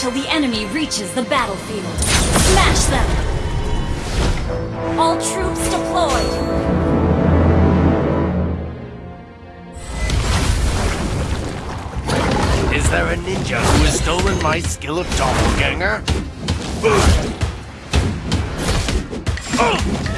till the enemy reaches the battlefield. Smash them! All troops deployed! Is there a ninja who has stolen my skill of doppelganger? Take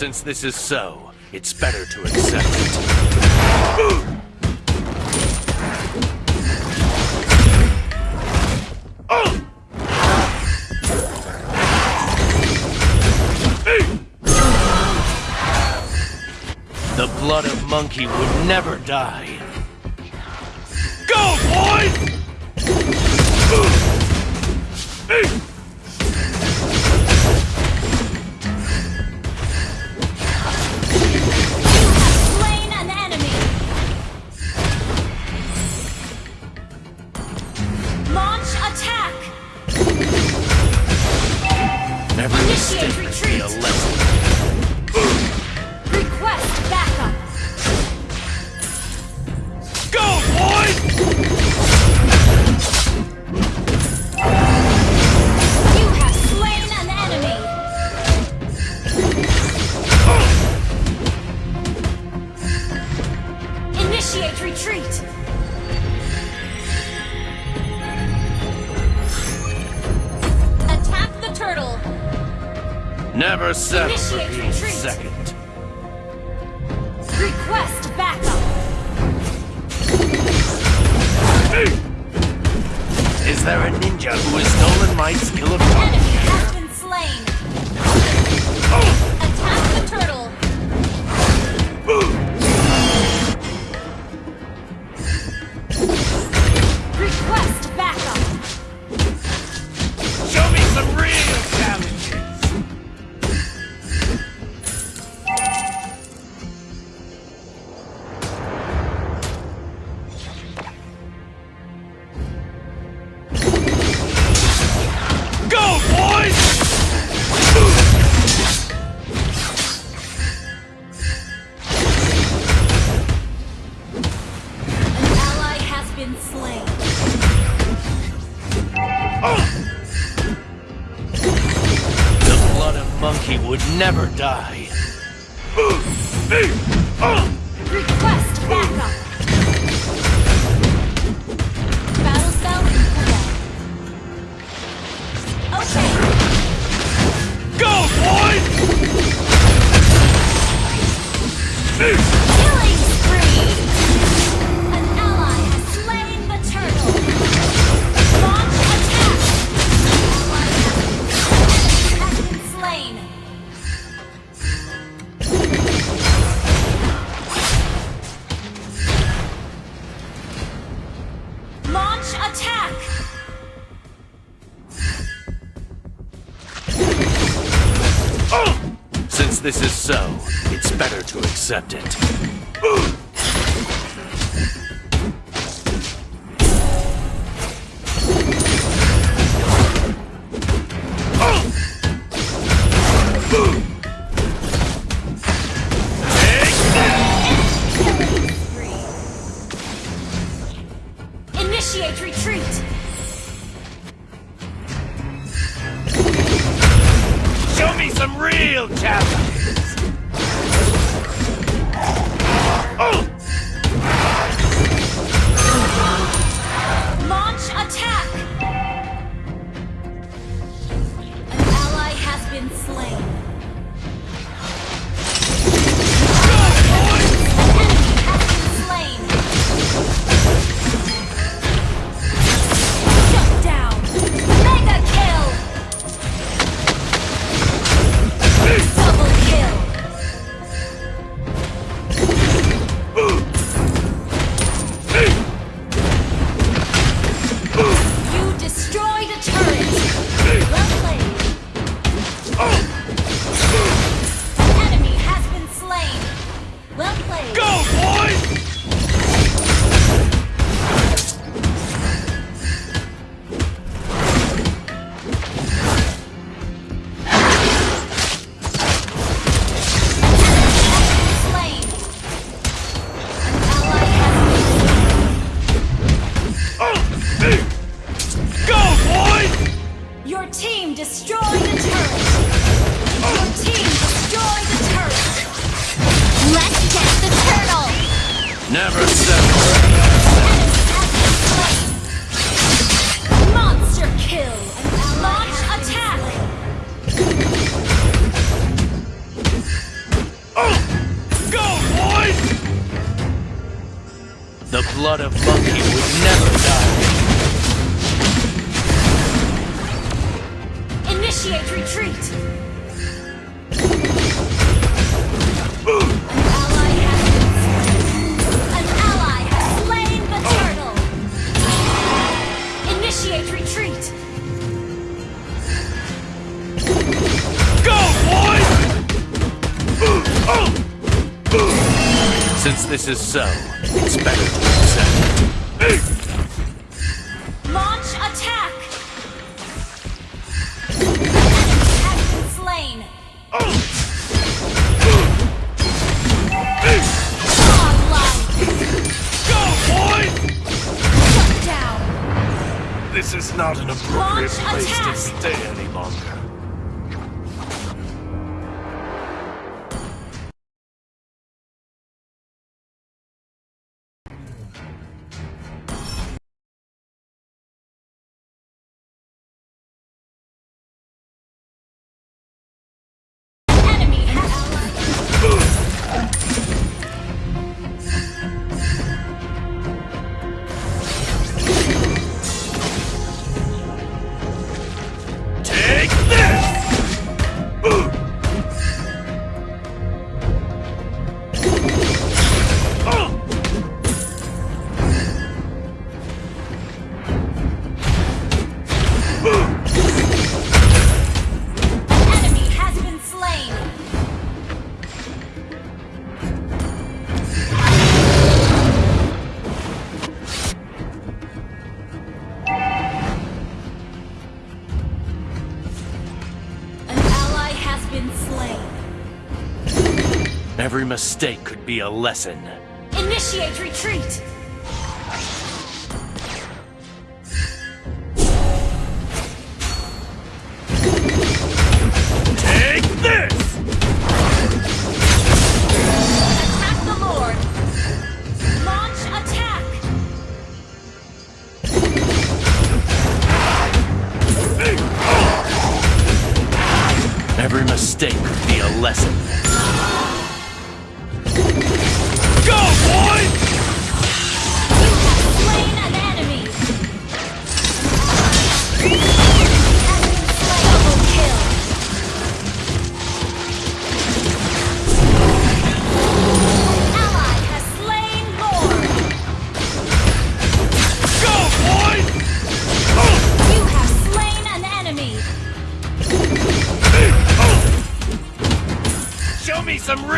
Since this is so, it's better to accept it. The blood of monkey would never die. Go, boys! Every Initiate be a retreat. lesson. Request backup! Go, boys! You have slain an enemy! Initiate retreat! Never settle for Initiate being retreat. second. Request backup! Is there a ninja who has stolen my skill of Request accept it. Initiate retreat! Show me some real challenges! Boys! Since this is so, it's better to accept. This is not an appropriate Launch place attack! to stay any longer. Mistake could be a lesson. Initiate retreat! Take this! Attack the Lord! Launch attack! Every mistake could be a lesson.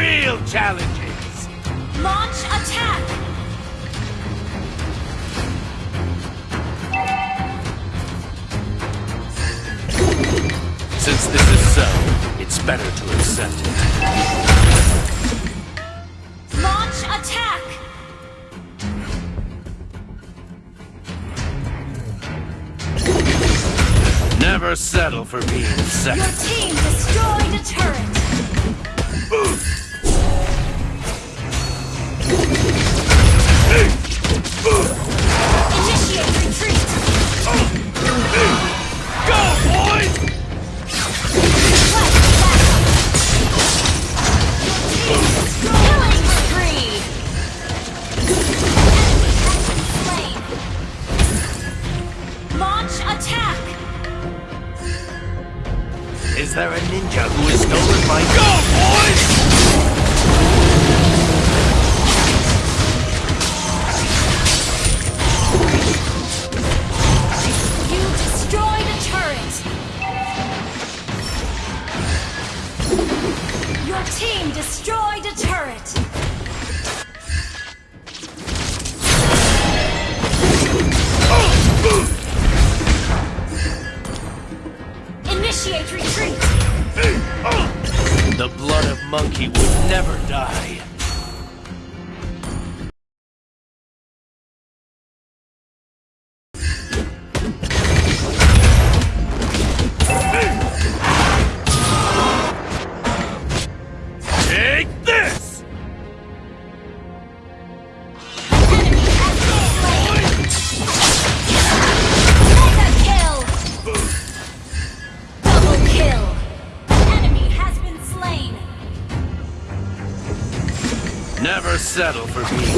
Real challenges. Launch attack! Since this is so, it's better to accept it. Launch attack! Never settle for being second. Your team destroyed a turret! Initiate Is there a ninja who has stolen my Go, boys! Destroyed a turret! Initiate retreat! The blood of monkey would never die. Settle for being